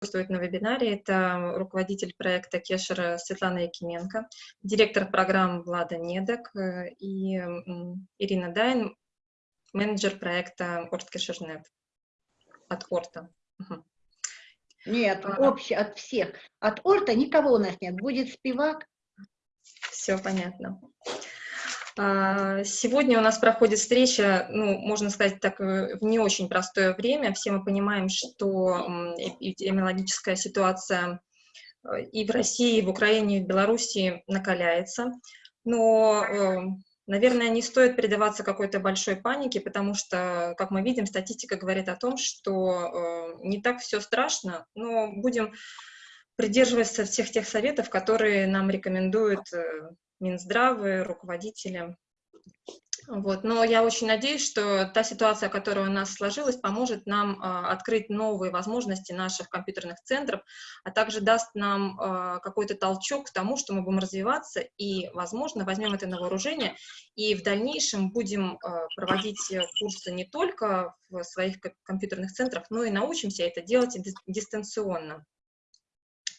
присутствует на вебинаре. Это руководитель проекта Кешера Светлана Якименко, директор программ Влада Недок э, и Ирина Дайн, менеджер проекта Орткешернет от Орта. Нет, а, общий от всех. От Орта никого у нас нет. Будет спивак. Все понятно. А, сегодня у нас проходит встреча, ну, можно сказать так, э, в не очень простое время. Все мы понимаем, что эпидемиологическая ситуация э, и в России, и в Украине, и в Беларуси накаляется. Но, э, наверное, не стоит передаваться какой-то большой панике, потому что, как мы видим, статистика говорит о том, что не так все страшно, но будем придерживаться всех тех советов, которые нам рекомендуют Минздравы, руководители. Вот. Но я очень надеюсь, что та ситуация, которая у нас сложилась, поможет нам э, открыть новые возможности наших компьютерных центров, а также даст нам э, какой-то толчок к тому, что мы будем развиваться и, возможно, возьмем это на вооружение и в дальнейшем будем э, проводить курсы не только в своих компьютерных центрах, но и научимся это делать дистанционно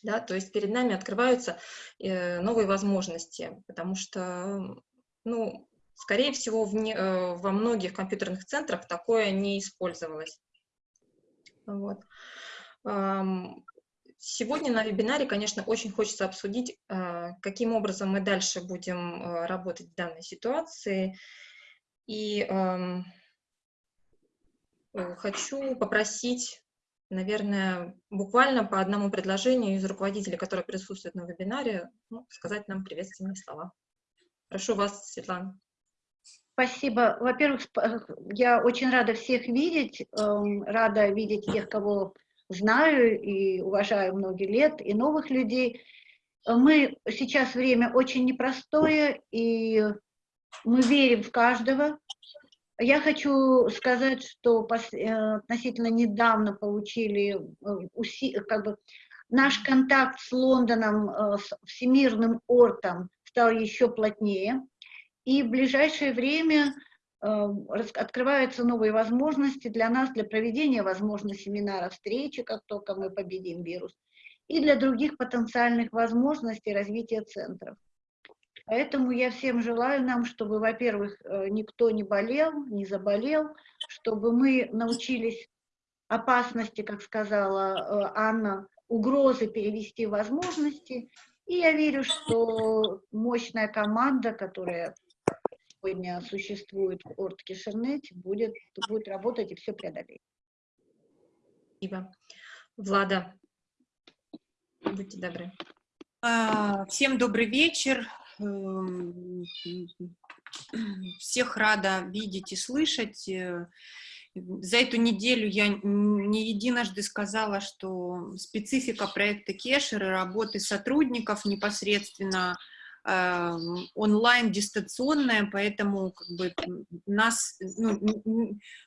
да, то есть перед нами открываются э, новые возможности, потому что, ну, скорее всего, в не, э, во многих компьютерных центрах такое не использовалось. Вот. Сегодня на вебинаре, конечно, очень хочется обсудить, э, каким образом мы дальше будем работать в данной ситуации. И хочу попросить наверное, буквально по одному предложению из руководителей, которые присутствуют на вебинаре, ну, сказать нам приветственные слова. Прошу вас, Светлана. Спасибо. Во-первых, я очень рада всех видеть, эм, рада видеть тех, кого знаю и уважаю многие лет, и новых людей. Мы сейчас время очень непростое, и мы верим в каждого, я хочу сказать, что э, относительно недавно получили э, как бы, наш контакт с Лондоном, э, с Всемирным ортом стал еще плотнее, и в ближайшее время открываются новые возможности для нас, для проведения, возможно, семинара, встречи, как только мы победим вирус, и для других потенциальных возможностей развития центров. Поэтому я всем желаю нам, чтобы, во-первых, э, никто не болел, не заболел, чтобы мы научились опасности, как сказала э, Анна, угрозы перевести в возможности. И я верю, что мощная команда, которая сегодня существует в Орткишернете, будет, будет работать и все преодолеть. Спасибо. Влада, будьте добры. А, всем добрый вечер. Эм, всех рада видеть и слышать. Э, за эту неделю я не единожды сказала, что специфика проекта Кешер и работы сотрудников непосредственно онлайн, дистанционная, поэтому как бы нас ну,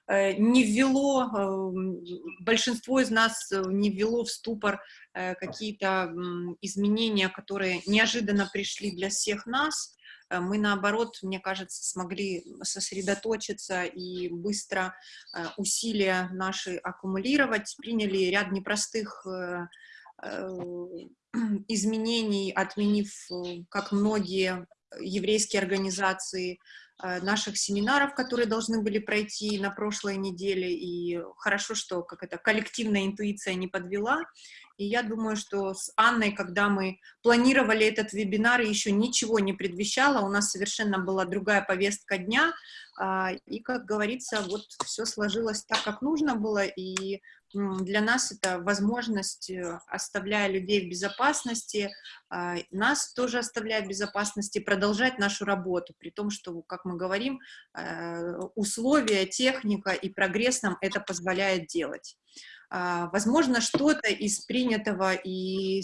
э, не ввело, э, большинство из нас не ввело в ступор Э, какие-то изменения, которые неожиданно пришли для всех нас, э, мы, наоборот, мне кажется, смогли сосредоточиться и быстро э, усилия наши аккумулировать, приняли ряд непростых изменений, отменив, как многие еврейские организации, наших семинаров, которые должны были пройти на прошлой неделе, и хорошо, что как это коллективная интуиция не подвела, и я думаю, что с Анной, когда мы планировали этот вебинар, еще ничего не предвещало, у нас совершенно была другая повестка дня, а, и, как говорится, вот все сложилось так, как нужно было, и для нас это возможность, э, оставляя людей в безопасности, а, нас тоже оставляя в безопасности, продолжать нашу работу, при том, что, как мы говорим, э, условия, техника и прогресс нам это позволяет делать. А, возможно, что-то из принятого и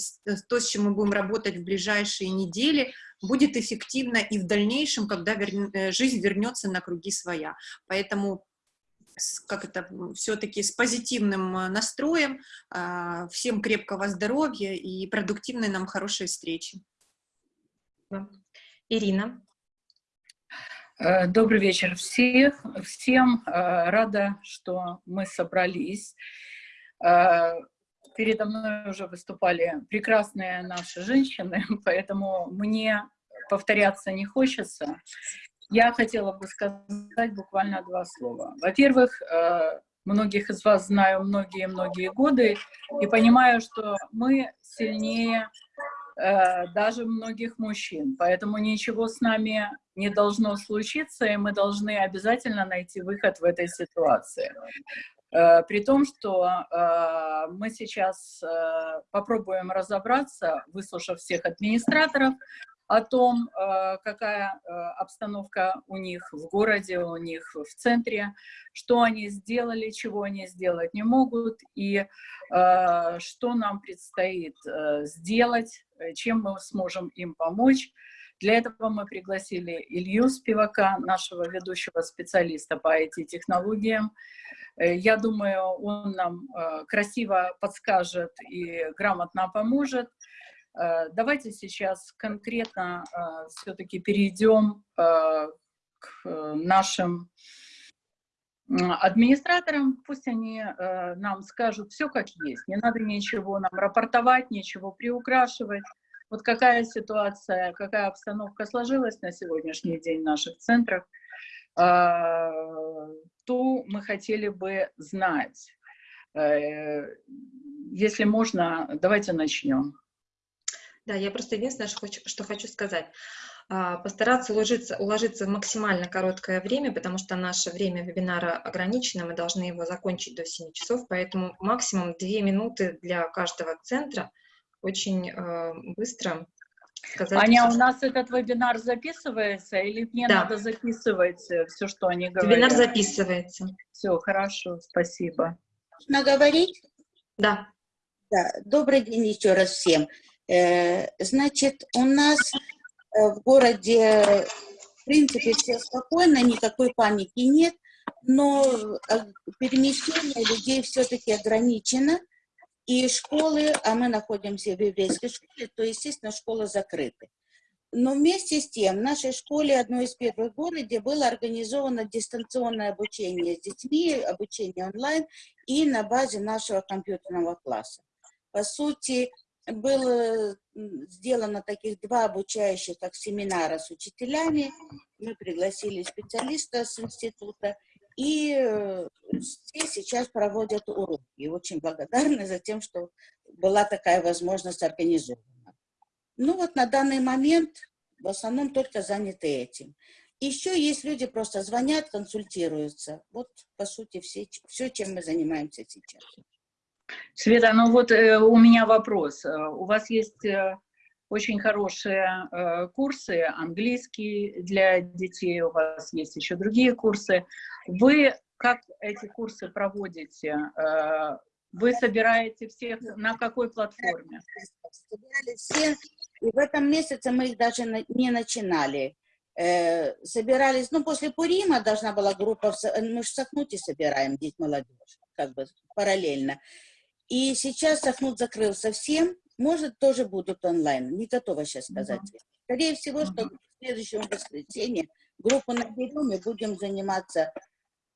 то, с чем мы будем работать в ближайшие недели, будет эффективно и в дальнейшем, когда вер... Э, жизнь вернется на круги своя. Поэтому как это, все-таки с позитивным э, настроем, а, всем крепкого здоровья и продуктивной нам хорошей встречи. Ирина. Э, добрый вечер всех, всем. Рада, что мы собрались. Э, передо мной уже выступали прекрасные наши женщины, поэтому мне повторяться не хочется. Я хотела бы сказать буквально два слова. Во-первых, э, многих из вас знаю многие-многие годы и понимаю, что мы сильнее э, даже многих мужчин, поэтому ничего с нами не должно случиться, и мы должны обязательно найти выход в этой ситуации. Э, при том, что мы сейчас попробуем разобраться, выслушав всех администраторов, о том, какая обстановка у них в городе, у них в центре, что они сделали, чего они сделать не могут, и что нам предстоит сделать, чем мы сможем им помочь. Для этого мы пригласили Илью Спивака, нашего ведущего специалиста по IT-технологиям, Э, я думаю, он нам э, красиво подскажет и грамотно поможет. Э, давайте сейчас конкретно все-таки перейдем к нашим администраторам, пусть они нам скажут все как есть, не надо ничего нам рапортовать, ничего приукрашивать. Вот какая ситуация, какая обстановка сложилась на сегодняшний день в наших центрах – что мы хотели бы знать. Э, если можно, давайте начнем. Да, я просто единственное, что хочу, что хочу сказать. А, постараться уложиться, уложиться в максимально короткое время, потому что наше время вебинара ограничено, мы должны его закончить до 7 часов, поэтому максимум 2 минуты для каждого центра. Очень э, быстро сказать. Аня, у нас этот вебинар записывается или мне да. надо записывать э, все, что они говорят? Вебинар записывается. Все, хорошо, спасибо. Можно говорить? Да. Да, добрый день еще раз всем. Э, значит, у нас э, в городе, в принципе, все спокойно, никакой паники нет, но перемещение людей все-таки ограничено. И школы, а мы находимся в еврейской школе, то, естественно, школы закрыты. Но вместе с тем в нашей школе, одной из первых в городе, было организовано дистанционное обучение с детьми, обучение онлайн и на базе нашего компьютерного класса. По сути, было сделано таких два обучающих как семинара с учителями. Мы пригласили специалиста с института – и э, все сейчас проводят уроки. Очень благодарны за тем, что была такая возможность организована. Ну вот на данный момент в основном только заняты этим. Еще есть люди, просто звонят, консультируются. Вот, по сути, все, все чем мы занимаемся сейчас. Света, ну вот э, у меня вопрос. Э, у вас есть э, очень хорошие э, курсы, английский для детей, у вас есть еще другие курсы. Вы как эти курсы проводите? Э, вы собираете всех на какой платформе? Собирали все, и в этом месяце мы их даже не начинали. Э, собирались, ну, после Пурима должна была группа, мы же в Сахнуте собираем, деть молодежь, как бы параллельно. И сейчас Сахнут закрыл совсем, может, тоже будут онлайн. Не готова сейчас сказать. Mm -hmm. Скорее всего, что в следующем воскресенье группу наберем и будем заниматься.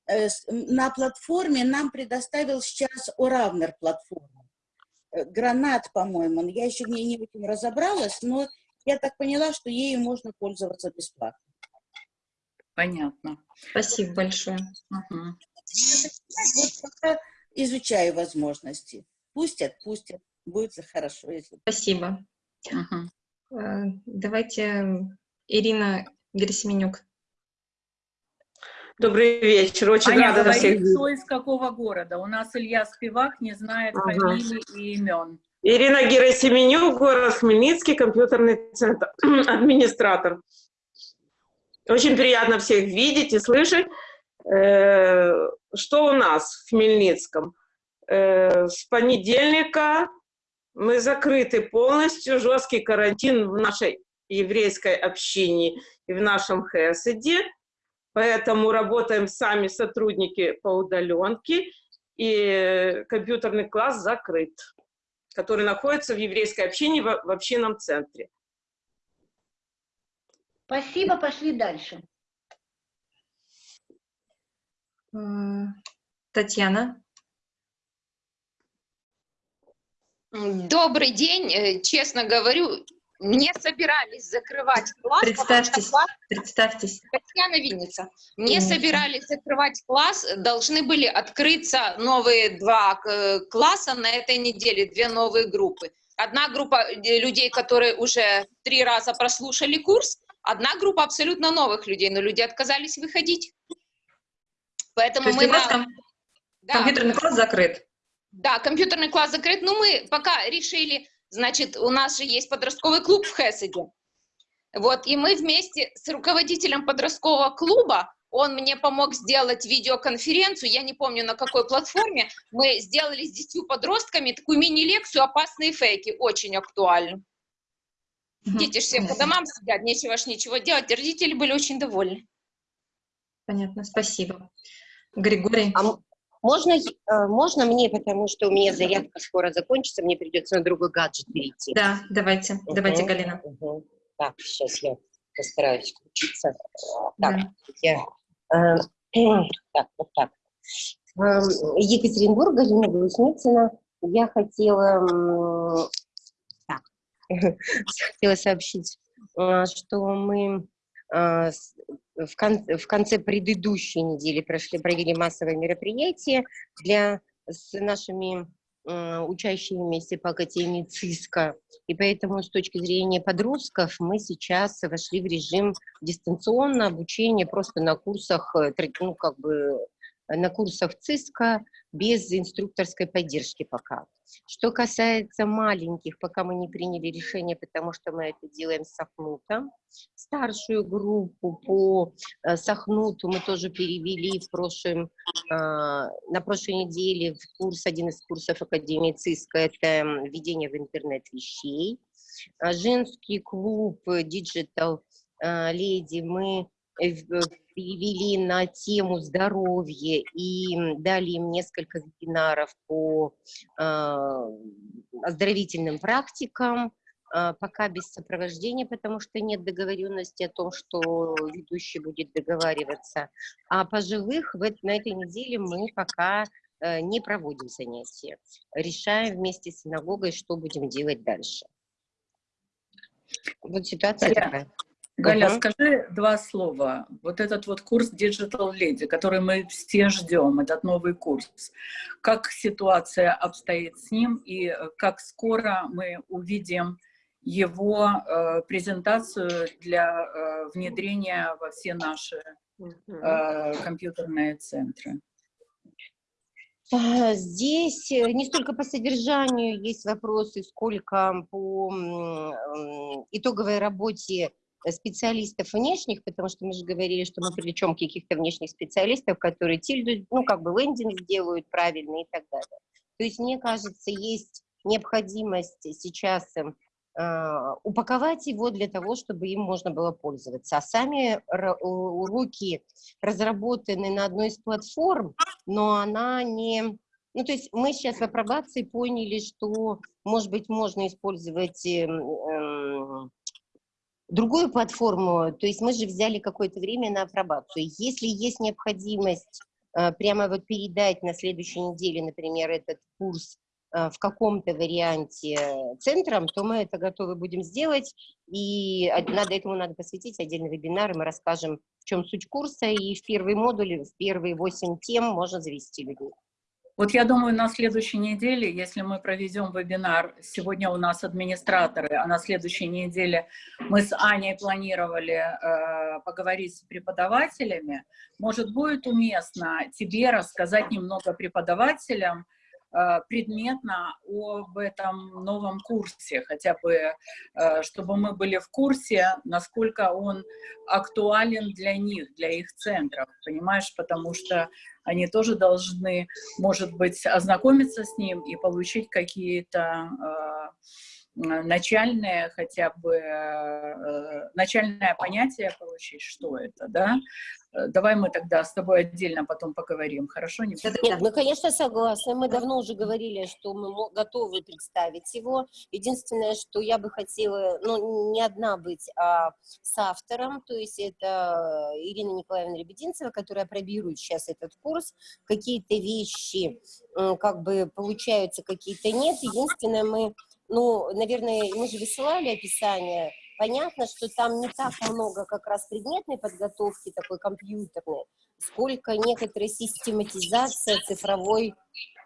Э, на платформе нам предоставил сейчас Уравнер платформу. Э, гранат, по-моему. Я еще в ней не очень разобралась, но я так поняла, что ею можно пользоваться бесплатно. Понятно. Спасибо большое. Угу. Вот пока изучаю возможности. Пустят, пустят будет хорошо. Если... Спасибо. Угу. Давайте Ирина Герасименюк. Добрый вечер, очень Аня, рада всех видеть. кто из какого города? У нас Илья Спивак не знает ага. фамилий и имен. Ирина Герасименюк, город Хмельницкий, компьютерный центр, администратор. Очень приятно всех видеть и слышать. Э, что у нас в Хмельницком? Э, с понедельника мы закрыты полностью, жесткий карантин в нашей еврейской общине и в нашем Хеседе, поэтому работаем сами сотрудники по удаленке, и компьютерный класс закрыт, который находится в еврейской общине в общинном центре. Спасибо, пошли дальше. Татьяна. Добрый день. Э, честно говорю, не собирались закрывать класс. Представьтесь, класс... представьтесь. Татьяна Винница. Не Винница. собирались закрывать класс, должны были открыться новые два э, класса на этой неделе, две новые группы. Одна группа э, людей, которые уже три раза прослушали курс, одна группа абсолютно новых людей, но люди отказались выходить. Поэтому мы... На... Ком... Да. Компьютерный класс закрыт? Да, компьютерный класс закрыт, но мы пока решили Значит, у нас же есть подростковый клуб в Хесседе. Вот, и мы вместе с руководителем подросткового клуба, он мне помог сделать видеоконференцию, я не помню на какой платформе, мы сделали с десятью подростками такую мини-лекцию «Опасные фейки», очень актуальную. Дети же все по домам сидят, нечего ж ничего делать, родители были очень довольны. Понятно, спасибо. Григорий. А, можно, э, можно мне, потому что у меня зарядка скоро закончится, мне придется на другой гаджет перейти. Да, давайте, угу, давайте, Галина. Угу. Так, сейчас я постараюсь включиться. Так, да. я... Э, так, вот так. Э, Екатеринбург, Галина Глусницына. Я хотела, так, хотела сообщить, э, что мы в, кон в конце предыдущей недели прошли, провели массовое мероприятие для, с нашими э, учащимися по Академии ЦИСКа. И поэтому с точки зрения подростков мы сейчас вошли в режим дистанционного обучения просто на курсах, э, ну, как бы на курсах ЦИСКа без инструкторской поддержки пока. Что касается маленьких, пока мы не приняли решение, потому что мы это делаем с Сахнутом. Старшую группу по э, Сахнуту мы тоже перевели в прошлом, а, на прошлой неделе в курс, один из курсов Академии ЦИСКа, это введение в интернет вещей. А женский клуб Digital э, Lady мы перевели на тему здоровья и дали им несколько вебинаров по э, оздоровительным практикам, э, пока без сопровождения, потому что нет договоренности о том, что ведущий будет договариваться. А пожилых в, на этой неделе мы пока э, не проводим занятия. Решаем вместе с синагогой, что будем делать дальше. Вот ситуация такая. Галя, угу. скажи два слова. Вот этот вот курс Digital Lady, который мы все ждем, этот новый курс. Как ситуация обстоит с ним и э, как скоро мы увидим его э, презентацию для э, внедрения во все наши э, компьютерные центры? А, здесь э, не столько по содержанию есть вопросы, сколько по итоговой работе специалистов внешних, потому что мы же говорили, что мы привлечем каких-то внешних специалистов, которые тильду, ну, как бы лендинг сделают правильно и так далее. То есть, мне кажется, есть необходимость сейчас э, упаковать его для того, чтобы им можно было пользоваться. А сами уроки разработаны на одной из платформ, но она не... Ну, то есть мы сейчас в апробации поняли, что, может быть, можно использовать э, э, другую платформу, то есть мы же взяли какое-то время на апробацию. Если есть необходимость э, прямо вот передать на следующей неделе, например, этот курс э, в каком-то варианте центром, то мы это готовы будем сделать, и надо этому надо посвятить отдельный вебинар, и мы расскажем, в чем суть курса, и в первый модуль, в первые восемь тем можно завести людей. Вот я думаю, на следующей неделе, если мы проведем вебинар, сегодня у нас администраторы, а на следующей неделе мы с Аней планировали э, поговорить с преподавателями, может, будет уместно тебе рассказать немного преподавателям, предметно об этом новом курсе, хотя бы, э, чтобы мы были в курсе, насколько он актуален для них, для их центров, понимаешь, потому что они тоже должны, может быть, ознакомиться с ним и получить какие-то начальное хотя бы, э, начальное понятие получить, что это, да? Э, давай мы тогда с тобой отдельно потом поговорим, хорошо? Не Нет, мы, конечно, согласны. Мы давно уже говорили, что мы готовы представить его. Единственное, что я бы хотела, ну, не одна быть, а с автором, то есть это Ирина Николаевна Лебединцева, которая пробирует сейчас этот курс. Какие-то вещи как бы получаются, какие-то нет. Единственное, мы ну, наверное, мы же высылали описание, понятно, что там не так много как раз предметной подготовки, такой компьютерной, сколько некоторая систематизация цифровой,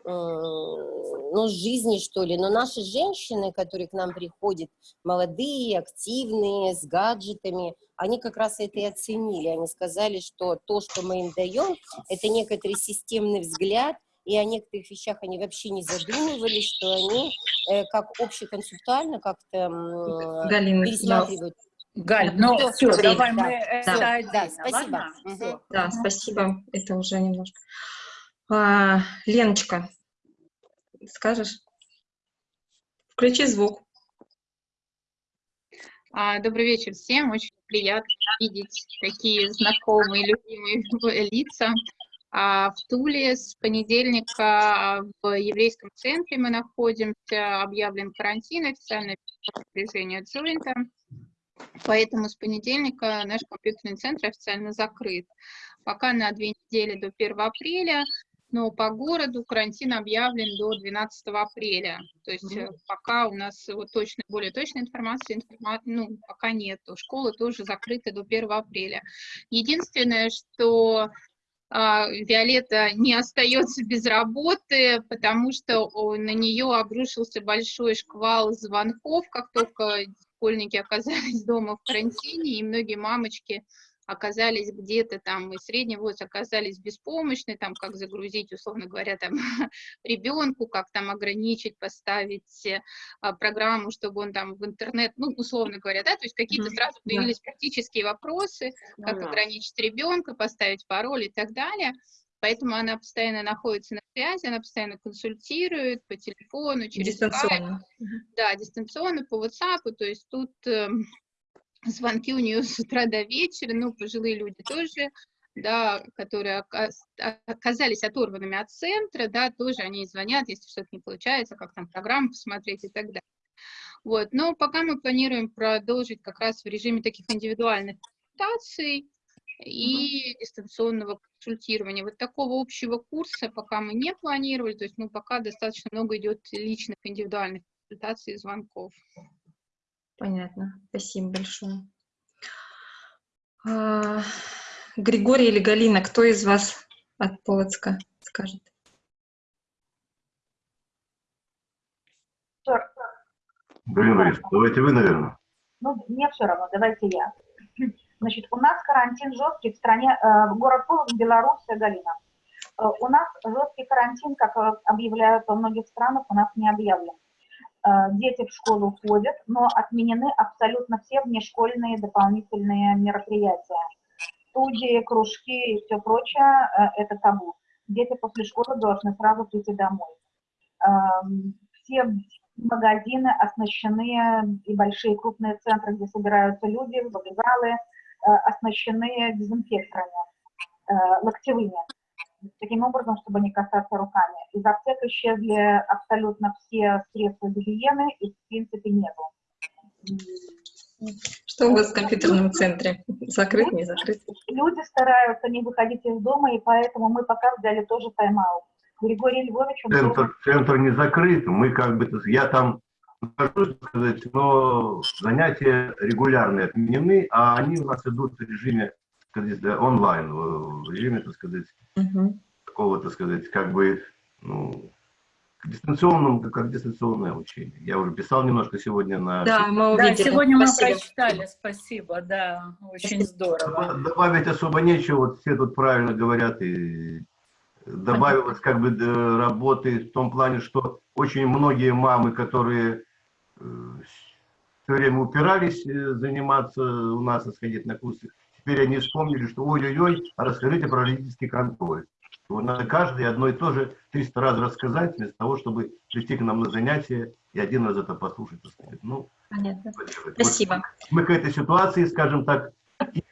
ну, жизни, что ли. Но наши женщины, которые к нам приходят, молодые, активные, с гаджетами, они как раз это и оценили. Они сказали, что то, что мы им даем, это некоторый системный взгляд, и о некоторых вещах они вообще не задумывались, что они э, как общеконцептуально как-то э, пересматривают. Галь, ну все, все время, давай да, мы это да, отдельно, да, спасибо. Ладно? Да, спасибо, это уже немножко. А, Леночка, скажешь? Включи звук. А, добрый вечер всем, очень приятно видеть такие знакомые, любимые лица. А в Туле с понедельника в еврейском центре мы находимся, объявлен карантин, официальное распоряжение Джойнта. Поэтому с понедельника наш компьютерный центр официально закрыт. Пока на две недели до 1 апреля, но по городу карантин объявлен до 12 апреля. То есть mm -hmm. пока у нас вот точно, более точная информация, информа, ну, пока нет. Школы тоже закрыты до 1 апреля. Единственное, что а, Виолетта не остается без работы, потому что на нее обрушился большой шквал звонков, как только школьники оказались дома в карантине, и многие мамочки оказались где-то там, и средний возраст оказались беспомощны, там, как загрузить, условно говоря, там, ребенку, как там ограничить, поставить а, программу, чтобы он там в интернет, ну, условно говоря, да, то есть какие-то сразу появились практические вопросы, как ограничить ребенка, поставить пароль и так далее. Поэтому она постоянно находится на связи, она постоянно консультирует по телефону, через дистанционно. Skype, да, дистанционно по WhatsApp, то есть тут эм, звонки у нее с утра до вечера, ну, пожилые люди тоже, да, которые оказались оторванными от центра, да, тоже они звонят, если что-то не получается, как там программу посмотреть и так далее. Вот, но пока мы планируем продолжить как раз в режиме таких индивидуальных консультаций и угу. дистанционного консультирования. Вот такого общего курса пока мы не планировали, то есть, ну, пока достаточно много идет личных индивидуальных консультаций и звонков. Понятно. Спасибо большое. А, Григорий или Галина, кто из вас от Полоцка скажет? Галина Борисовна, давайте вы, наверное. Ну, мне все равно, давайте я. Значит, у нас карантин жесткий в стране, э, город Полоцк, Беларусь, Галина. Э, у нас жесткий карантин, как объявляют во многих странах, у нас не объявлен. Э, дети в школу ходят, но отменены абсолютно все внешкольные дополнительные мероприятия. Студии, кружки и все прочее э, – это табу. Дети после школы должны сразу прийти домой. Эм, все магазины оснащены, и большие крупные центры, где собираются люди, вокзалы, э, оснащены дезинфекторами, локтевыми таким образом, чтобы не касаться руками. Из аптек исчезли абсолютно все средства гигиены, и в принципе нету. Что у вас в компьютерном центре? Закрыт, не закрыт? Люди стараются не выходить из дома, и поэтому мы пока взяли тоже тайм-аут. Григорий Львович... Центр, центр не закрыт, мы как бы, я там нахожусь, сказать, но занятия регулярные отменены, а они у нас идут в режиме сказать, да, онлайн, в режиме, так сказать, угу. такого, так сказать, как бы, ну, к дистанционному, как дистанционное учение. Я уже писал немножко сегодня на... Да, мы увидели. Да, сегодня спасибо. мы прочитали, спасибо, да, очень здорово. Добавить особо нечего, вот все тут правильно говорят, и добавилось как бы работы в том плане, что очень многие мамы, которые э, все время упирались э, заниматься у нас, сходить на курсы, теперь они вспомнили, что ой-ой-ой, расскажите про родительский контроль. Надо каждый одно и то же 300 раз рассказать, вместо того, чтобы прийти к нам на занятия и один раз это послушать. сказать. Ну, Понятно. вот Спасибо. мы к этой ситуации, скажем так,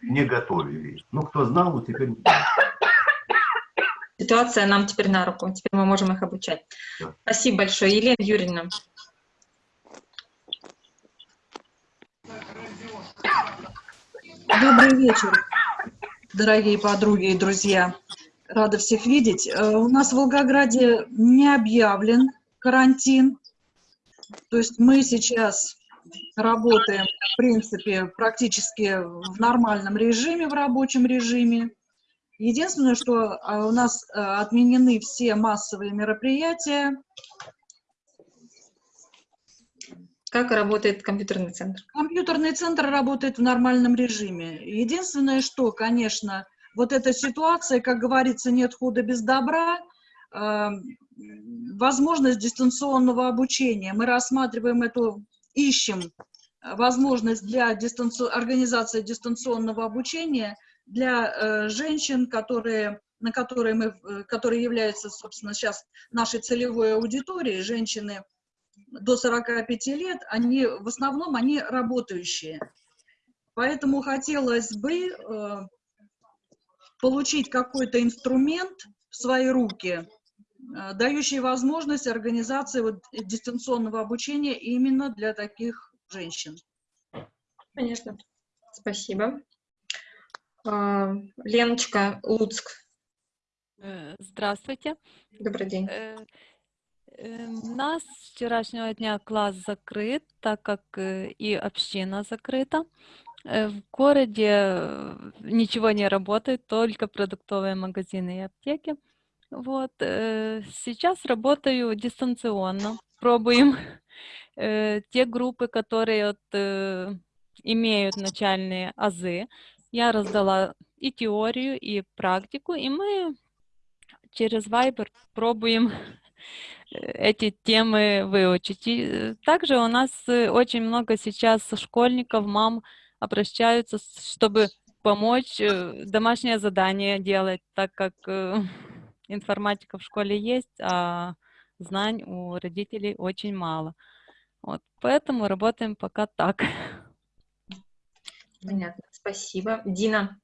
не готовили. Ну, кто знал, ну, теперь. Ситуация нам теперь на руку, теперь мы можем их обучать. Да. Спасибо большое. Елена Юрьевна. Добрый вечер, дорогие подруги и друзья. Рада всех видеть. Э, У нас в Волгограде не объявлен карантин. То есть мы сейчас работаем, в принципе, практически в нормальном режиме, в рабочем режиме. Единственное, что э, у нас э, отменены все массовые мероприятия. Как работает компьютерный центр? Компьютерный центр работает в нормальном режиме. Единственное, что, конечно, вот эта ситуация, как говорится, нет худа без добра, э, возможность дистанционного обучения. Мы рассматриваем эту, ищем возможность для дистанци... организации дистанционного обучения для э, женщин, которые, на которые, мы, э, которые являются, собственно, сейчас нашей целевой аудиторией, женщины до 45 лет, они в основном они работающие. Поэтому хотелось бы э, получить какой-то инструмент в свои руки, э, дающий возможность организации вот, дистанционного обучения именно для таких женщин. Понятно. Спасибо. А, Леночка, Луцк. Э, Здравствуйте. Добрый день. Э, У нас с вчерашнего дня класс закрыт, так как э, и община закрыта. Э, В городе ничего не работает, только продуктовые магазины и аптеки. Вот. Сейчас работаю дистанционно, пробуем те группы, которые вот, имеют начальные азы. Я раздала и теорию, и практику, и мы через Viber пробуем эти темы выучить. И э, также у нас э, очень много сейчас школьников, мам обращаются, чтобы помочь э, домашнее задание делать, так как информатика в школе есть, а знаний у родителей очень мало. Вот, поэтому работаем пока так. Понятно. Спасибо. Дина.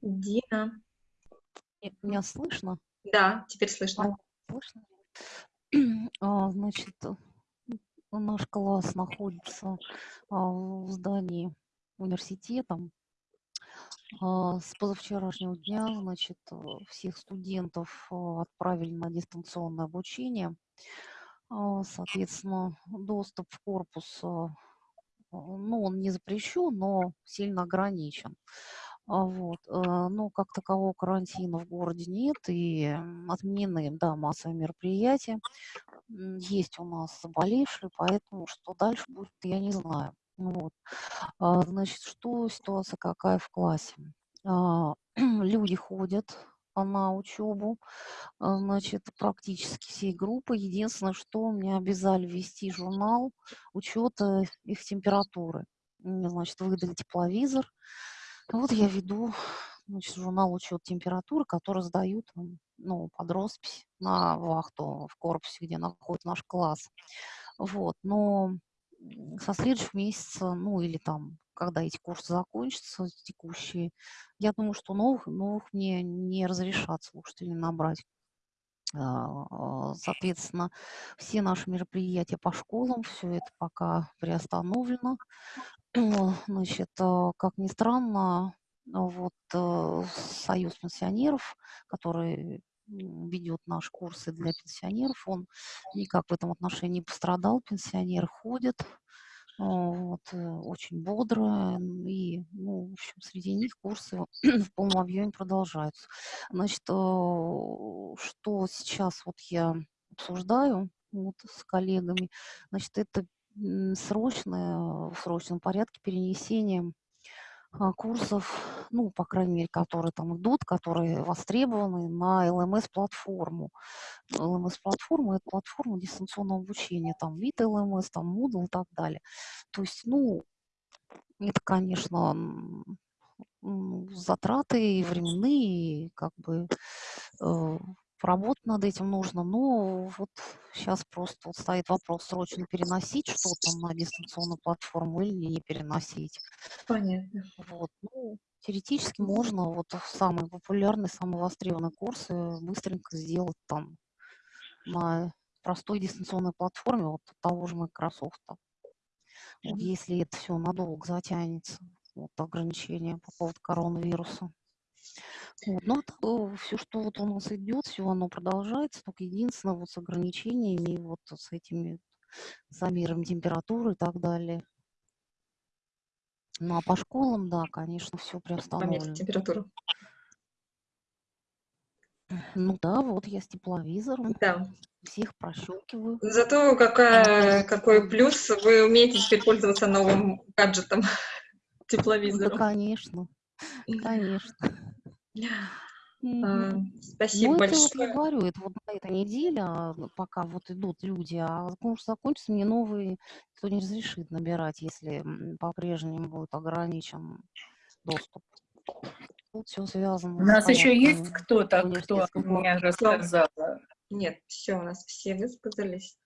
Дина. Меня слышно? Да, теперь слышно. Слышно? А, Значит, наш класс находится а, в здании университета. А, С позавчерашнего дня, значит, всех студентов отправили на дистанционное обучение. Соответственно, доступ в корпус, ну, он не запрещен, но сильно ограничен. А, Вот. э, Но как такового карантина в городе нет, и отменены, да, массовые мероприятия. Есть у нас заболевшие, поэтому что дальше будет, я не знаю. Вот. А, Значит, что ситуация какая в классе? А, Люди ходят а, на учебу, а, значит, практически всей группы. Единственное, что мне обязали вести журнал учета их температуры. Значит, выдали тепловизор. Вот я веду значит, журнал учет температуры, который сдают ну, под роспись на вахту в корпусе, где находится наш класс. Вот. Но со следующего месяца, ну или там, когда эти курсы закончатся, текущие, я думаю, что новых, новых мне не разрешат слушателей набрать. А, Соответственно, все наши мероприятия по школам, все это пока приостановлено. Значит, а, как ни странно, вот э, Союз пенсионеров, который ведет наши курсы для пенсионеров, он никак в этом отношении не пострадал. Пенсионеры ходят, вот, э, очень бодро, и, ну, в общем, среди них курсы в полном объеме продолжаются. Значит, что сейчас вот я обсуждаю вот с коллегами, значит, это срочное, в срочном порядке перенесение а, курсов, ну, по крайней мере, которые там идут, которые востребованы на LMS-платформу. LMS-платформа– это платформа дистанционного обучения, там вид LMS, там Moodle и так далее. То есть, ну, это, конечно, затраты и временные, и как бы э, поработать над этим нужно. Но вот сейчас просто вот стоит вопрос, срочно переносить что-то на дистанционную платформу или не переносить. Понятно. Вот. Ну, теоретически можно вот самые популярные, самые востребованные курсы быстренько сделать там на простой дистанционной платформе вот того же Microsoft. Вот, если это все надолго затянется, вот ограничения по поводу коронавируса. Вот, ну, все, что вот у нас идет, все оно продолжается, только единственное вот с ограничениями, вот с этими замером температуры и так далее. Ну, а по школам, да, конечно, все приостановлено. Померить температуру. Ну да, вот я с тепловизором. Да. Всех прощелкиваю. Зато какая, какой плюс, вы умеете теперь пользоваться новым гаджетом, Ну, да, тепловизором. конечно, конечно. Мгм. Спасибо Ну, это вот я большое. говорю, это вот на этой неделе, а, ну, пока вот идут люди, а курс закончится, мне новый никто не разрешит набирать, если по-прежнему будет ограничен доступ. Тут все У связано с нас еще есть кто-то, кто мне рассказала? Нет, все, у нас все высказались.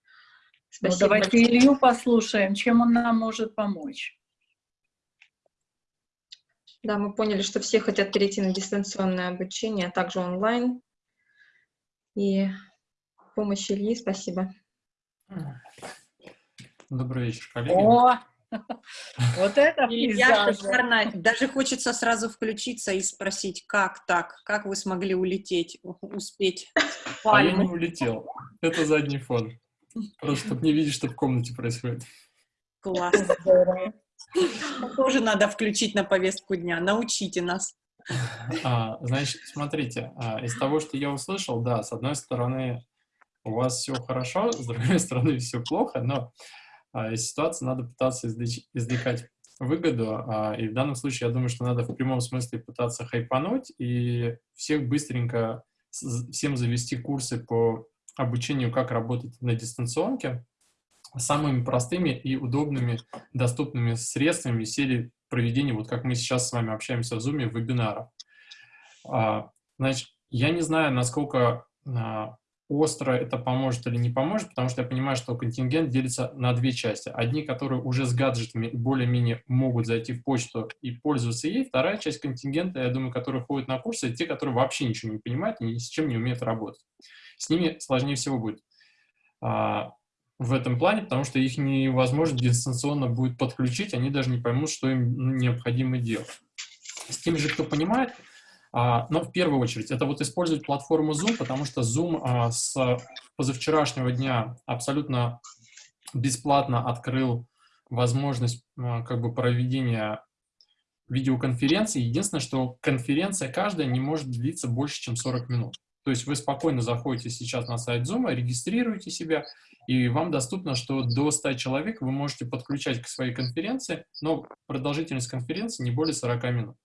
Ну, Спасибо давайте большое. Илью послушаем, чем он нам может помочь. Да, мы поняли, что все хотят перейти на дистанционное обучение, а также онлайн. И помощь Ильи, спасибо. Добрый вечер, коллеги. О, вот это Илья, шикарно. Даже хочется сразу включиться и спросить, как так? Как вы смогли улететь, успеть? А я не улетел. Это задний фон. Просто чтобы не видеть, что в комнате происходит. Класс. Тоже надо включить на повестку дня. Научите нас. А, значит, смотрите, а, из того, что я услышал, да, с одной стороны, у вас все хорошо, с другой стороны, все плохо, но а, из ситуации надо пытаться извлекать выгоду, а, и в данном случае я думаю, что надо в прямом смысле пытаться хайпануть и всех быстренько, всем завести курсы по обучению, как работать на дистанционке, самыми простыми и удобными, доступными средствами серии проведения, вот как мы сейчас с вами общаемся в Zoom, вебинаров. А, Значит, я не знаю, насколько а, остро это поможет или не поможет, потому что я понимаю, что контингент делится на две части. Одни, которые уже с гаджетами более-менее могут зайти в почту и пользоваться ей. Вторая часть контингента, я думаю, которые ходят на курсы, те, которые вообще ничего не понимают и ни с чем не умеют работать. С ними сложнее всего будет а, в этом плане, потому что их невозможно дистанционно будет подключить, они даже не поймут, что им ну, необходимо делать. С теми же, кто понимает, а, но в первую очередь это вот использовать платформу Zoom, потому что Zoom а, с позавчерашнего дня абсолютно бесплатно открыл возможность а, как бы проведения видеоконференции. Единственное, что конференция каждая не может длиться больше, чем 40 минут. То есть вы спокойно заходите сейчас на сайт Zoom, регистрируете себя, и вам доступно, что до 100 человек вы можете подключать к своей конференции, но продолжительность конференции не более 40 минут.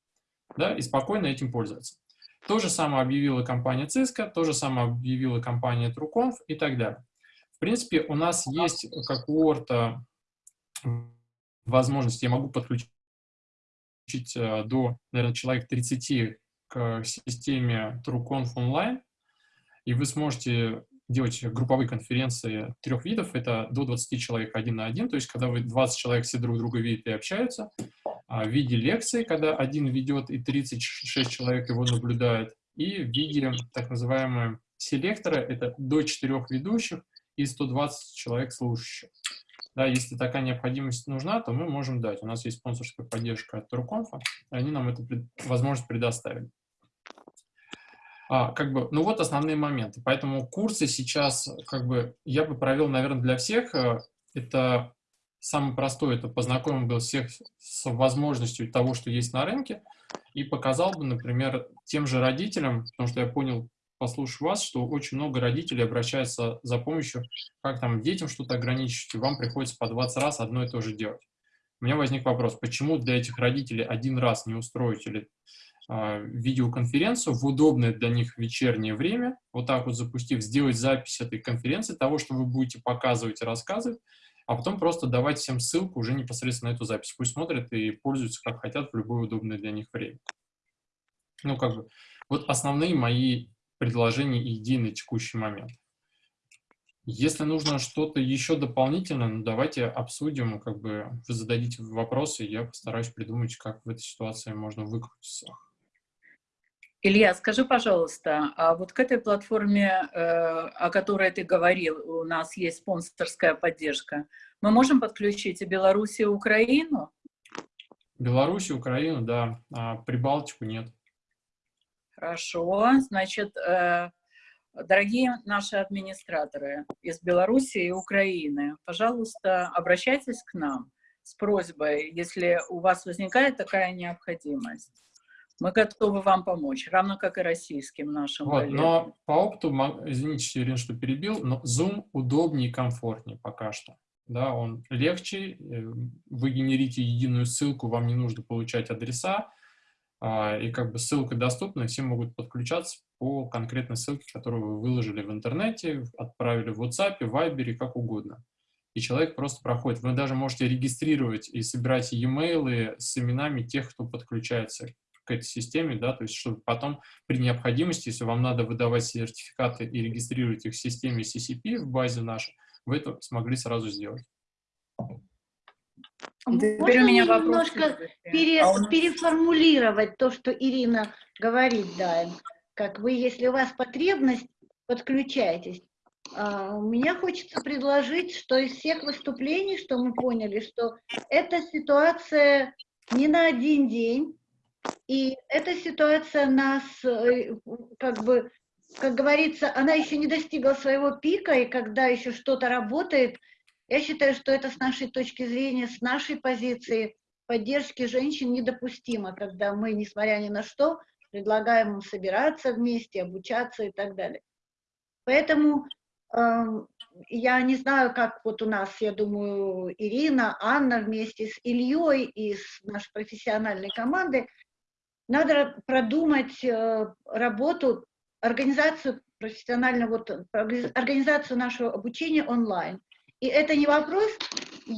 Да, и спокойно этим пользоваться. То же самое объявила компания Cisco, то же самое объявила компания TrueConf и так далее. В принципе, у нас есть, как у Орта, возможность, я могу подключить э, до, наверное, человек 30 к системе TrueConf онлайн, и вы сможете делать групповые конференции трех видов, это до 20 человек один на один, то есть когда вы 20 человек все друг друга видят и общаются, а, в виде лекции, когда один ведет и 36 человек его наблюдает, и в виде так называемого селектора, это до 4 ведущих и 120 человек слушающих. Да, если такая необходимость нужна, то мы можем дать. У нас есть спонсорская поддержка от Турконфа, и они нам эту возможность предоставили. А, как бы, ну вот основные моменты. Поэтому курсы сейчас, как бы, я бы провел, наверное, для всех. э, Это самое простое, это познакомил бы всех с возможностью того, что есть на рынке, и показал бы, например, тем же родителям, потому что я понял, послушав вас, что очень много родителей обращаются за помощью, как там детям что-то ограничить, и вам приходится по 20 раз одно и то же делать. У меня возник вопрос, почему для этих родителей один раз не устроить или видеоконференцию в удобное для них вечернее время, вот так вот запустив, сделать запись этой конференции, того, что вы будете показывать и рассказывать, а потом просто давать всем ссылку уже непосредственно на эту запись. Пусть смотрят и пользуются как хотят в любое удобное для них время. Ну, как бы, вот основные мои предложение ID на текущий момент. Если нужно что-то еще дополнительно, ну, давайте обсудим, как бы вы зададите вопросы, я постараюсь придумать, как в этой ситуации можно выкрутиться. Илья, скажи, пожалуйста, а вот к этой платформе, э, о которой ты говорил, у нас есть спонсорская поддержка, мы можем подключить и Беларусь, и Украину? Беларусь, Украину, да, а Прибалтику нет. Хорошо, значит, э, дорогие наши администраторы из Беларуси и Украины, пожалуйста, обращайтесь к нам с просьбой, если у вас возникает такая необходимость. Мы готовы вам помочь, равно как и российским нашим вот, коллегам. Но по опыту, извините, Ирина, что перебил, но Zoom удобнее и комфортнее пока что. Да, он легче, э, вы генерите единую ссылку, вам не нужно получать адреса, а, и как бы ссылка доступна, все могут подключаться по конкретной ссылке, которую вы выложили в интернете, отправили в WhatsApp, в Viber, как угодно. И человек просто проходит. Вы даже можете регистрировать и собирать e-mail с именами тех, кто подключается к этой системе, да, то есть чтобы потом при необходимости, если вам надо выдавать сертификаты и регистрировать их в системе CCP в базе нашей, вы это смогли сразу сделать. Теперь Можно у меня немножко пере, а нас... переформулировать то, что Ирина говорит, да, как вы, если у вас потребность, подключайтесь. А, у меня хочется предложить, что из всех выступлений, что мы поняли, что эта ситуация не на один день, и эта ситуация нас, э, как бы, как говорится, она еще не достигла своего пика, и когда еще что-то работает, я считаю, что это с нашей точки зрения, с нашей позиции поддержки женщин недопустимо, когда мы, несмотря ни на что, предлагаем им собираться вместе, обучаться и так далее. Поэтому э, я не знаю, как вот у нас, я думаю, Ирина, Анна вместе с Ильей и с нашей профессиональной командой надо продумать э, работу, организацию профессионально, вот, организацию нашего обучения онлайн. И это не вопрос, э,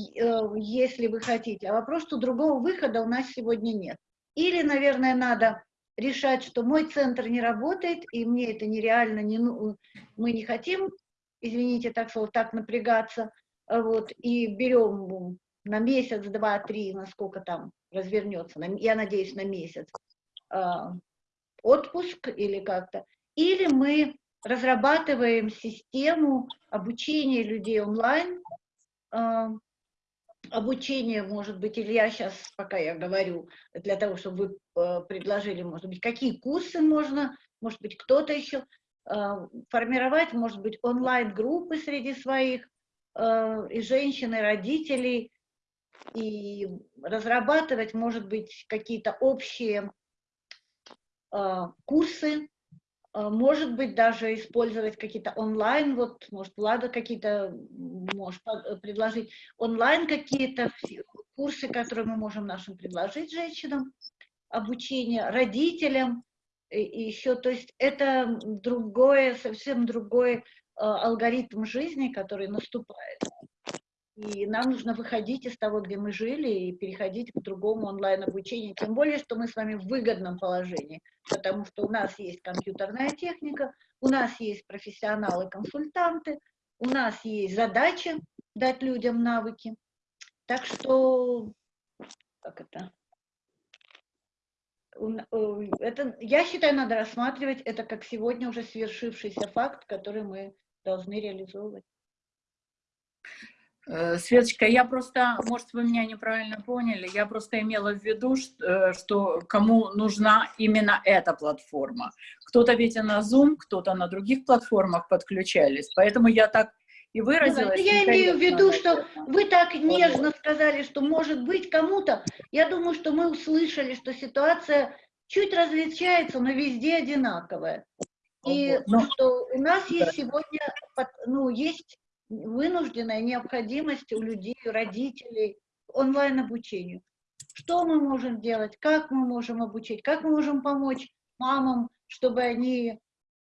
если вы хотите, а вопрос, что другого выхода у нас сегодня нет. Или, наверное, надо решать, что мой центр не работает, и мне это нереально, не, ну, мы не хотим, извините, так слово, так напрягаться, вот, и берем на месяц, два, три, насколько там развернется, я надеюсь, на месяц, а, отпуск или как-то, или мы разрабатываем систему обучения людей онлайн, а, обучение, может быть, или я сейчас, пока я говорю, для того, чтобы вы а, предложили, может быть, какие курсы можно, может быть, кто-то еще, формировать, может быть, онлайн-группы среди своих, и женщин, и родителей, и разрабатывать, может быть, какие-то общие Э, курсы, э, может быть, даже использовать какие-то онлайн, вот, может, Влада какие-то может э, предложить, онлайн какие-то курсы, которые мы можем нашим предложить женщинам, обучение родителям, и еще, то есть это другое, совсем другой алгоритм жизни, который наступает. И нам нужно выходить из того, где мы жили, и переходить к другому онлайн-обучению. Тем более, что мы с вами в выгодном положении, потому что у нас есть компьютерная техника, у нас есть профессионалы-консультанты, у нас есть задача дать людям навыки. Так что, как это? Э, это, я считаю, надо рассматривать это как сегодня уже свершившийся факт, который мы должны реализовывать. Э, Светочка, я просто, может, вы меня неправильно поняли, я просто имела в виду, э, что кому нужна именно эта платформа. Кто-то ведь и на Zoom, кто-то на других платформах подключались, поэтому я так и ну выразилась. Ну, я имею в виду, что вы так нежно сказали, что может быть кому-то, я думаю, что мы услышали, что ситуация чуть различается, но везде одинаковая. И ну, что у нас есть сегодня, ну, есть вынужденная необходимость у людей, родителей онлайн-обучению. Что мы можем делать, как мы можем обучить, как мы можем помочь мамам, чтобы они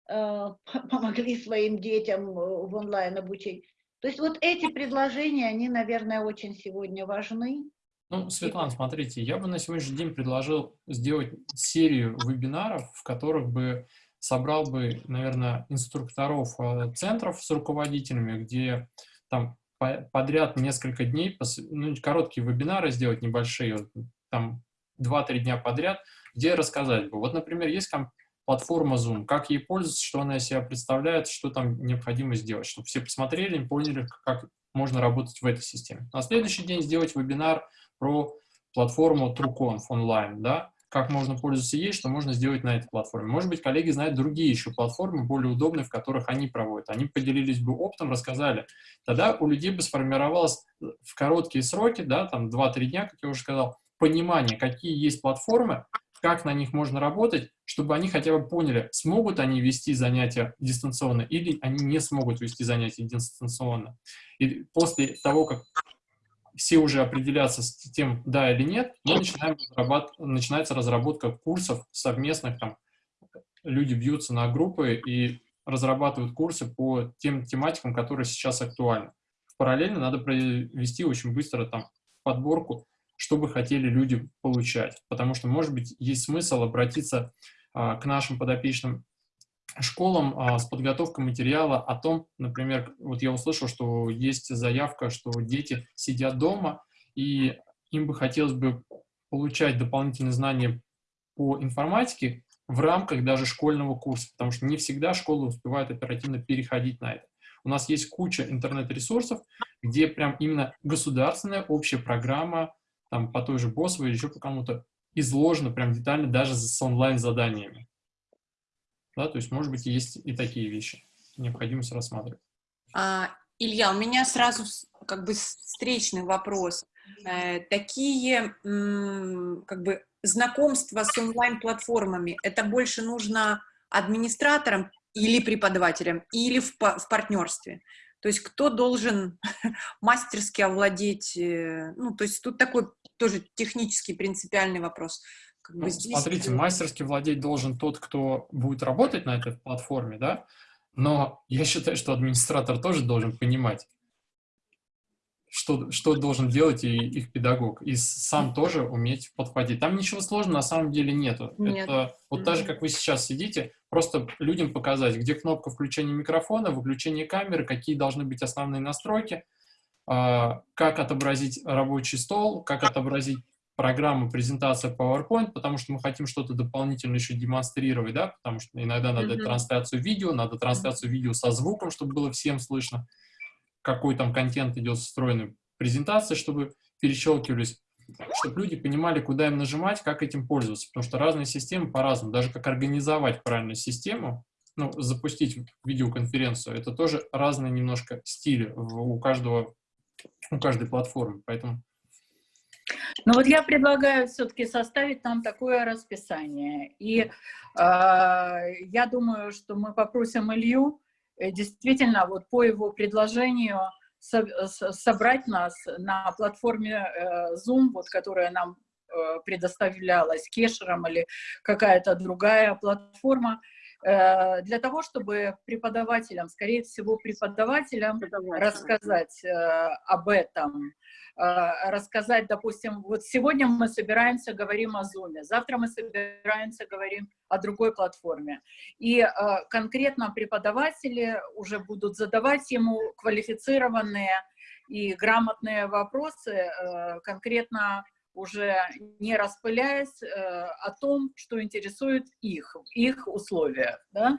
э, помогли своим детям э, в онлайн-обучении. То есть вот эти предложения, они, наверное, очень сегодня важны. Ну, Светлана, смотрите, я бы на сегодняшний день предложил сделать серию вебинаров, в которых бы собрал бы, наверное, инструкторов э, центров с руководителями, где там подряд несколько дней, ну, короткие вебинары сделать небольшие, там 2-3 дня подряд, где рассказать бы. Вот, например, есть там платформа Zoom, как ей пользоваться, что она из себя представляет, что там необходимо сделать, чтобы все посмотрели и поняли, как можно работать в этой системе. На следующий день сделать вебинар про платформу TrueConf онлайн, да, как можно пользоваться ей, что можно сделать на этой платформе. Может быть, коллеги знают другие еще платформы, более удобные, в которых они проводят. Они поделились бы опытом, рассказали. Тогда у людей бы сформировалось в короткие сроки, да, там 2-3 дня, как я уже сказал, понимание, какие есть платформы, как на них можно работать, чтобы они хотя бы поняли, смогут они вести занятия дистанционно или они не смогут вести занятия дистанционно. И после того, как все уже определятся с тем, да или нет, мы начинаем начинается разработка курсов совместных, там, люди бьются на группы и разрабатывают курсы по тем тематикам, которые сейчас актуальны. Параллельно надо провести очень быстро там подборку, что бы хотели люди получать, потому что, может быть, есть смысл обратиться а, к нашим подопечным школам а, с подготовкой материала о том, например, вот я услышал, что есть заявка, что дети сидят дома, и им бы хотелось бы получать дополнительные знания по информатике в рамках даже школьного курса, потому что не всегда школы успевают оперативно переходить на это. У нас есть куча интернет-ресурсов, где прям именно государственная общая программа, там по той же БОСовой или еще по кому-то, изложена прям детально даже с онлайн-заданиями. Да, то есть, может быть, есть и такие вещи, необходимость рассматривать. А, Илья, у меня сразу как бы встречный вопрос. Э, такие как бы знакомства с онлайн-платформами, это больше нужно администраторам или преподавателям, или в, в партнерстве? То есть кто должен мастерски овладеть, э, ну, то есть тут такой тоже технический принципиальный вопрос. Как бы ну, здесь... Смотрите, мастерски владеть должен тот, кто будет работать на этой платформе, да, но я считаю, что администратор тоже должен понимать, что, что должен делать и их педагог, и сам тоже уметь подходить. Там ничего сложного на самом деле нету. Нет. Это вот так же, как вы сейчас сидите, просто людям показать, где кнопка включения микрофона, выключения камеры, какие должны быть основные настройки, а, как отобразить рабочий стол, как отобразить программу презентация PowerPoint, потому что мы хотим что-то дополнительно еще демонстрировать, да, потому что иногда надо mm -hmm. трансляцию видео, надо трансляцию видео со звуком, чтобы было всем слышно, какой там контент идет встроенный презентации, чтобы перещелкивались, чтобы люди понимали, куда им нажимать, как этим пользоваться, потому что разные системы по-разному, даже как организовать правильную систему, ну, запустить видеоконференцию, это тоже разные немножко стили у каждого, у каждой платформы, поэтому ну вот я предлагаю все-таки составить нам такое расписание. И э, я думаю, что мы попросим Илью э, действительно вот по его предложению со собрать нас на платформе э, Zoom, вот, которая нам э, предоставлялась кешером или какая-то другая платформа, для того, чтобы преподавателям, скорее всего, преподавателям рассказать э, об этом, Э, рассказать, допустим, вот сегодня мы собираемся, говорим о Zoom, завтра мы собираемся, говорим о другой платформе. И э, конкретно преподаватели уже будут задавать ему квалифицированные и грамотные вопросы, э, конкретно уже не распыляясь о том, что интересует их, их условия, да?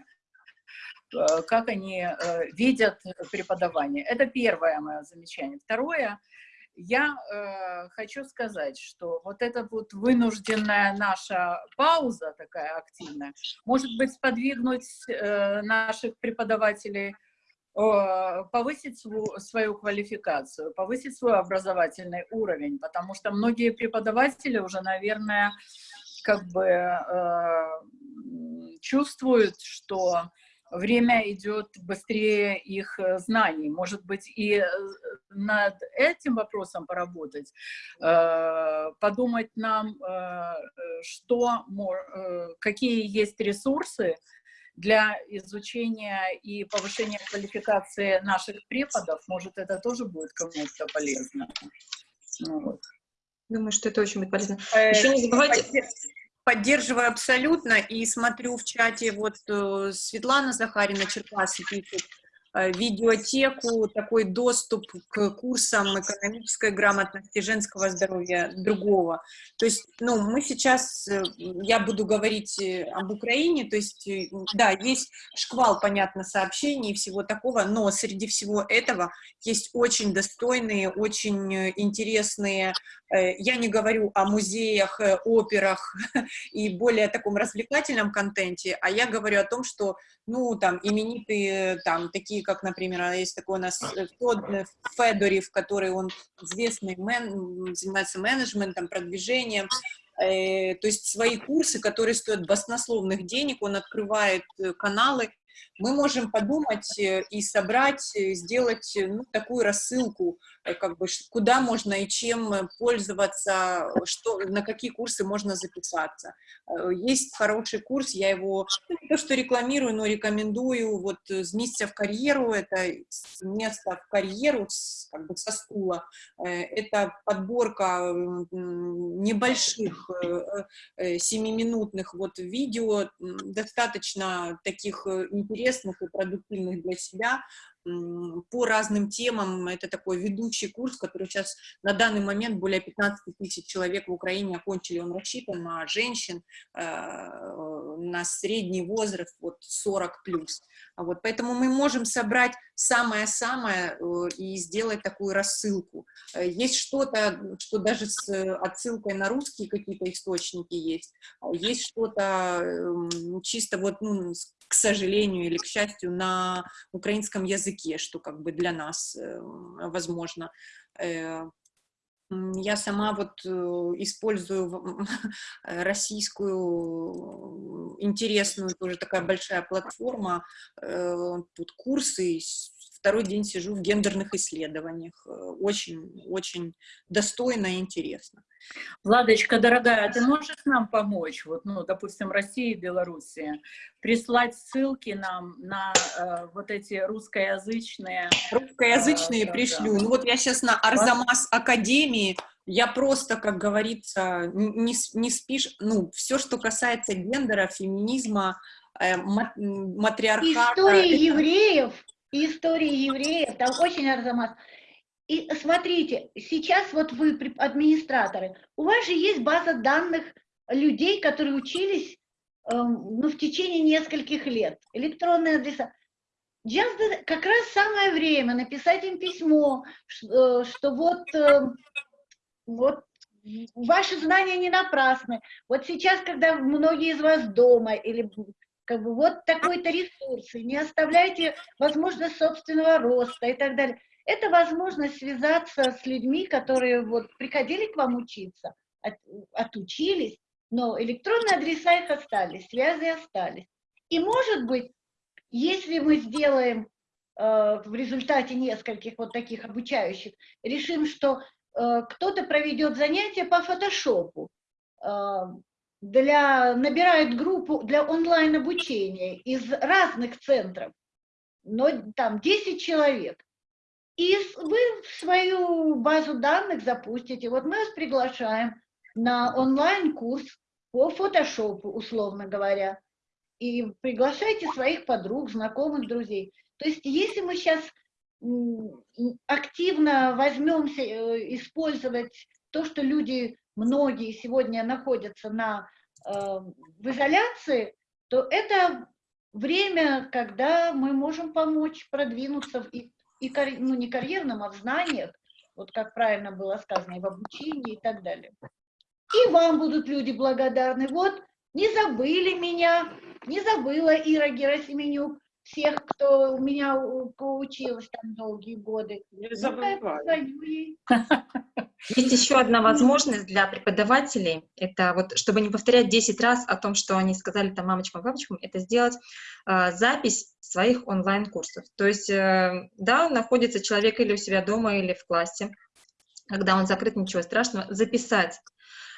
как они видят преподавание. Это первое мое замечание. Второе — я э, хочу сказать, что вот эта вот вынужденная наша пауза такая активная, может быть, сподвигнуть э, наших преподавателей э, повысить свою, свою квалификацию, повысить свой образовательный уровень, потому что многие преподаватели уже, наверное, как бы э, чувствуют, что время идет быстрее их э, знаний. Может быть, и э, над этим вопросом поработать, э, подумать нам, что, какие есть ресурсы для изучения и повышения квалификации наших преподов. Может, это тоже будет кому-то полезно. Ну, вот. Думаю, что это очень будет полезно. Еще не забывайте... поддерживаю абсолютно и смотрю в чате, вот э, Светлана Захарина Черкасы пишет, Э, видеотеку, такой доступ к курсам экономической грамотности, женского здоровья, другого. То есть, ну, мы сейчас, э, я буду говорить э, об Украине, то есть, да, есть шквал, понятно, сообщений и всего такого, но среди всего этого есть очень достойные, очень интересные, я не говорю о музеях, операх и более таком развлекательном контенте, а я говорю о том, что, ну, там, именитые, там, такие как, например, а есть такой у нас э, э, Федорев, который он известный мен, занимается менеджментом, продвижением, э, то есть свои курсы, которые стоят баснословных денег, он открывает э, каналы, мы можем подумать и собрать, сделать ну, такую рассылку, как бы, куда можно и чем пользоваться, что, на какие курсы можно записаться. Есть хороший курс, я его ну, не то что рекламирую, но рекомендую, вот с места в карьеру, это место в карьеру, как бы со стула, это подборка небольших семиминутных вот видео, достаточно таких интересных и продуктивных для себя, по разным темам. Это такой ведущий курс, который сейчас на данный момент более 15 тысяч человек в Украине окончили. Он рассчитан на женщин, э, на средний возраст, вот 40 плюс. Вот, поэтому мы можем собрать самое-самое э, и сделать такую рассылку. Э, есть что-то, что даже с отсылкой на русские какие-то источники есть. А есть что-то чисто вот, ну, к сожалению или к счастью, на украинском языке, что как бы для нас э, возможно. Э, я сама вот э, использую российскую интересную, тоже такая большая платформа, тут курсы второй день сижу в гендерных исследованиях. Очень, очень достойно и интересно. Владочка, дорогая, ты можешь нам помочь, вот, ну, допустим, Россия и Белоруссия, прислать ссылки нам на э, вот эти русскоязычные... Русскоязычные э, пришлю. Да. Ну вот я сейчас на Арзамас Академии, я просто, как говорится, не, не спишь, ну, все, что касается гендера, феминизма, э, матриархата... Истории это... евреев, истории евреев, там очень Арзамас. И смотрите, сейчас вот вы администраторы, у вас же есть база данных людей, которые учились э, ну, в течение нескольких лет, электронные адреса. Just как раз самое время написать им письмо, что, э, что вот, э, вот ваши знания не напрасны. Вот сейчас, когда многие из вас дома или как бы вот такой-то ресурсы, не оставляйте возможность собственного роста и так далее. Это возможность связаться с людьми, которые вот приходили к вам учиться, от, отучились, но электронные адреса их остались, связи остались. И может быть, если мы сделаем э, в результате нескольких вот таких обучающих, решим, что э, кто-то проведет занятия по фотошопу, э, для, набирает группу для онлайн-обучения из разных центров, но там 10 человек. И вы свою базу данных запустите. Вот мы вас приглашаем на онлайн-курс по фотошопу, условно говоря. И приглашайте своих подруг, знакомых, друзей. То есть если мы сейчас активно возьмемся э, использовать то, что люди многие сегодня находятся на, э, в изоляции, то это время, когда мы можем помочь продвинуться в, и, и, ну, не карьерном, а в знаниях, вот как правильно было сказано, и в обучении и так далее. И вам будут люди благодарны. Вот, не забыли меня, не забыла Ира Герасименюк, всех, кто у меня поучилась там долгие годы. Не ну, забывай. Есть еще одна возможность для преподавателей, это вот, чтобы не повторять 10 раз о том, что они сказали там мамочкам, папочкам, это сделать э, запись своих онлайн-курсов. То есть, э, да, находится человек или у себя дома, или в классе, когда он закрыт, ничего страшного, записать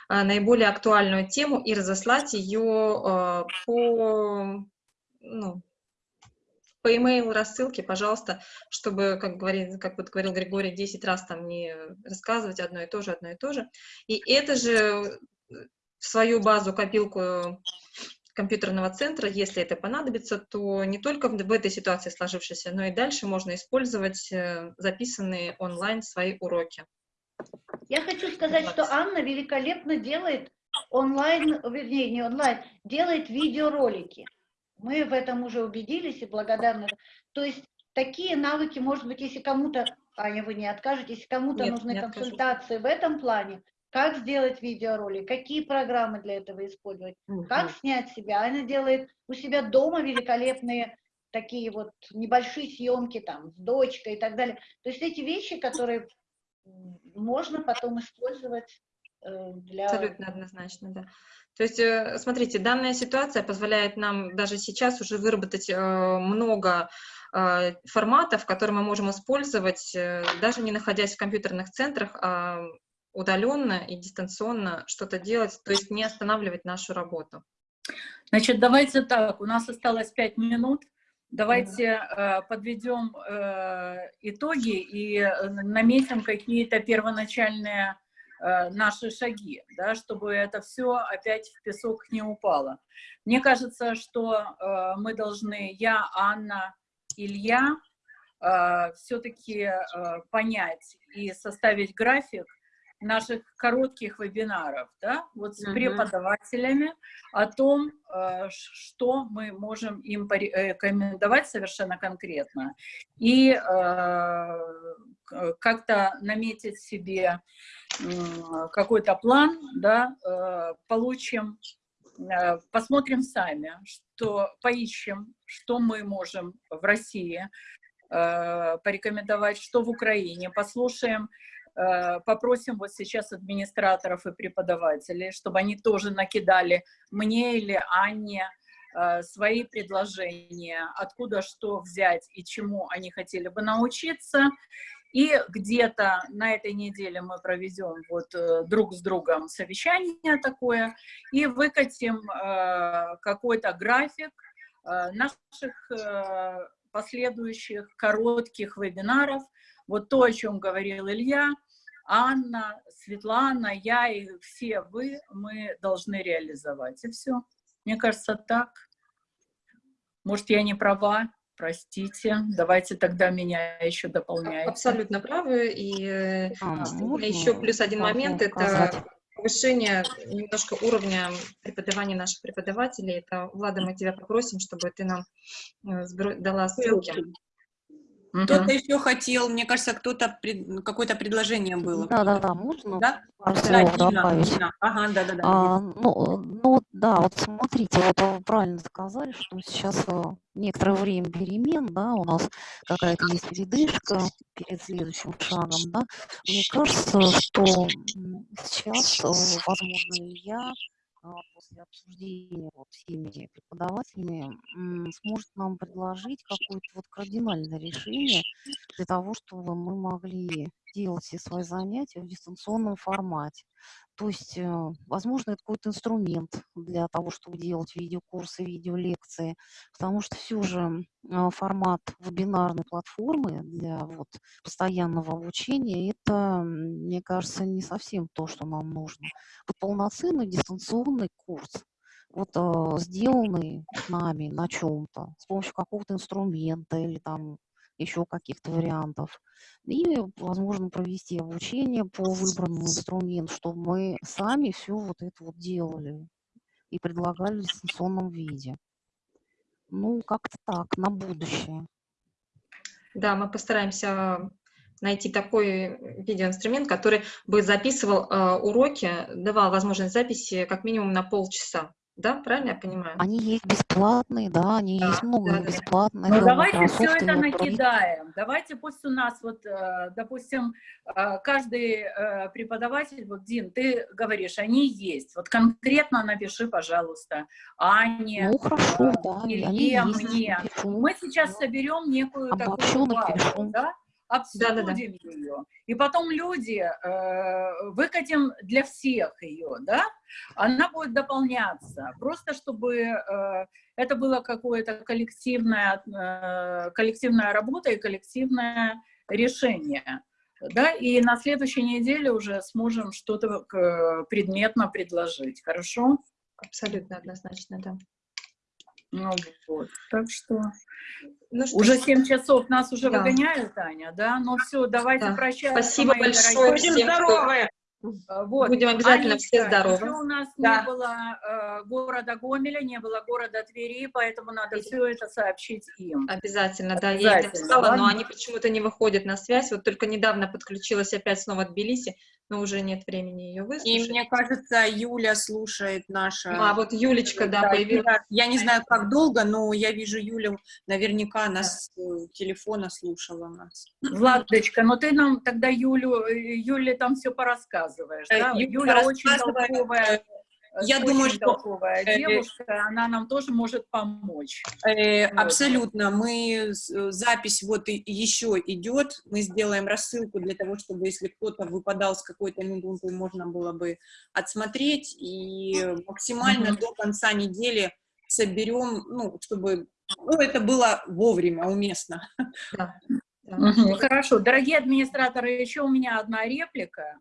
э, наиболее актуальную тему и разослать ее э, по, ну, по email рассылке, пожалуйста, чтобы, как, говорит, как вот говорил Григорий, 10 раз там не рассказывать одно и то же, одно и то же. И это же в свою базу копилку компьютерного центра, если это понадобится, то не только в, в этой ситуации сложившейся, но и дальше можно использовать э, записанные онлайн свои уроки. Я хочу сказать, что Анна великолепно делает онлайн, вернее, не онлайн, делает видеоролики. Мы в этом уже убедились и благодарны. То есть такие навыки, может быть, если кому-то, Аня, вы не откажете, если кому-то нужны консультации в этом плане, как сделать видеоролик, какие программы для этого использовать, угу. как снять себя. Она делает у себя дома великолепные такие вот небольшие съемки там с дочкой и так далее. То есть эти вещи, которые можно потом использовать э, для... Абсолютно однозначно, да. То есть, э, смотрите, данная ситуация позволяет нам даже сейчас уже выработать э, много форматов, которые мы можем использовать, даже не находясь в компьютерных центрах, а удаленно и дистанционно что-то делать, то есть не останавливать нашу работу. Значит, давайте так, у нас осталось пять минут. Давайте э, подведем э, итоги и э, наметим какие-то первоначальные э, наши шаги, да, чтобы это все опять в песок не упало. Мне кажется, что э, мы должны, я, Анна, Илья, э, все-таки э, понять и составить график, наших коротких вебинаров, да, вот с преподавателями о том, э, что мы можем им порекомендовать совершенно конкретно, и э, как-то наметить себе какой-то план, да, э, получим, посмотрим сами, что поищем, что мы можем в России порекомендовать, что в Украине, послушаем Э, попросим вот сейчас администраторов и преподавателей, чтобы они тоже накидали мне или Анне э, свои предложения, откуда что взять и чему они хотели бы научиться. И где-то на этой неделе мы проведем вот э, друг с другом совещание такое и выкатим какой-то график наших последующих коротких вебинаров. Вот то, о чем говорил Илья, Анна, Светлана, я и все вы, мы должны реализовать. И все. Мне кажется, так. Может, я не права, простите. Давайте тогда меня еще дополняйте. Абсолютно правы. И э, а, еще плюс один момент – это повышение немножко уровня преподавания наших преподавателей. Это, Влада, мы тебя попросим, чтобы ты нам э, дала ссылки. Кто-то еще хотел, мне кажется, кто-то, пред... какое-то предложение было. Да, да, да, можно? Да? Пару да, Дина. Дина. Ага, да, да, да. А, ну, ну, да, вот смотрите, вот вы правильно сказали, что сейчас э, некоторое время перемен, да, у нас какая-то есть передышка перед следующим шагом, да. Мне кажется, что сейчас, э, возможно, я а, после обсуждения вот всеми преподавателями сможет нам предложить какое-то вот кардинальное решение для того, чтобы мы могли делать все свои занятия в дистанционном формате. То есть, э, возможно, это какой-то инструмент для того, чтобы делать видеокурсы, видеолекции, потому что все же э, формат вебинарной платформы для вот, постоянного обучения, это, мне кажется, не совсем то, что нам нужно. Вот полноценный дистанционный курс, вот э, сделанный нами на чем-то, с помощью какого-то инструмента или там еще каких-то вариантов. И, возможно, провести обучение по выбранному инструменту, чтобы мы сами все вот это вот делали и предлагали в дистанционном виде. Ну, как-то так, на будущее. Да, мы постараемся найти такой видеоинструмент, который бы записывал э, уроки, давал возможность записи как минимум на полчаса. Да, правильно я понимаю? Они есть бесплатные, да, они да, есть много да, бесплатных. Ну, давайте все это накидаем. Давайте пусть у нас вот, э, допустим, э, каждый э, преподаватель, вот, Дин, ты говоришь, они есть. Вот конкретно напиши, пожалуйста, Ане, ну, хорошо, да, Илье, мне. Мы сейчас соберем некую Обобщу такую базу, да? Обсудим да, да, да. ее. И потом люди, э, выкатим для всех ее, да, она будет дополняться, просто чтобы э, это было какое-то коллективное, э, коллективная работа и коллективное решение. Да, и на следующей неделе уже сможем что-то предметно предложить. Хорошо? Абсолютно однозначно, да. Ну вот, так что... Ну, что уже ж. 7 часов нас уже Да. выгоняют, Аня, да? Ну все, давайте Да. прощаться, Спасибо мои большое дорогие. всем, здоровы! А, Вот. Будем обязательно все Анечка, здоровы. еще у нас Да. не было э, города Гомеля, не было города Твери, поэтому надо все это сообщить им. Обязательно, да, я ей Обязательно, написала, но они почему-то не выходят на связь. Вот только недавно подключилась опять снова от Тбилиси, но уже нет времени ее И выслушать. мне кажется, Юля слушает наша... А, вот Юлечка, да, появилась. Юля, Я не знаю, как долго, но я вижу Юлю, наверняка нас с э, телефона слушала нас. Владочка, но ты нам тогда Юлю, э, Юле там все порассказываешь, Э, да? Юля Юля очень толковая, я думаю, что, э, девушка, она нам тоже может помочь. Э, Вот. Абсолютно. Мы запись вот и еще идет. Мы сделаем рассылку для того, чтобы если кто-то выпадал с какой-то минуты, можно было бы отсмотреть и максимально до конца недели соберем, ну, чтобы ну, это было вовремя, уместно. Мгм, Хорошо. Дорогие администраторы, еще у меня одна реплика.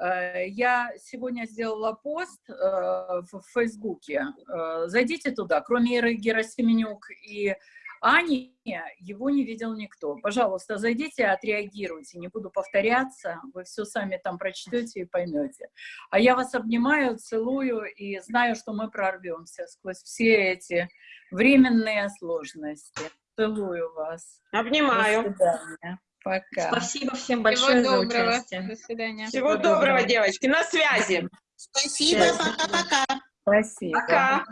Э, Я сегодня сделала пост э, в Фейсбуке. Э, Зайдите туда. Кроме Иры Герасименюк и Ани, его не видел никто. Пожалуйста, зайдите, отреагируйте. Не буду повторяться. Вы все сами там прочтете и поймете. А я вас обнимаю, целую и знаю, что мы прорвемся сквозь все эти временные сложности. Целую вас. Обнимаю. До свидания. Пока. Спасибо всем Всего большое за доброго. участие. До свидания. Всего доброго, девочки. На связи. Спасибо, пока-пока. Спасибо. Пока.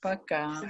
Пока.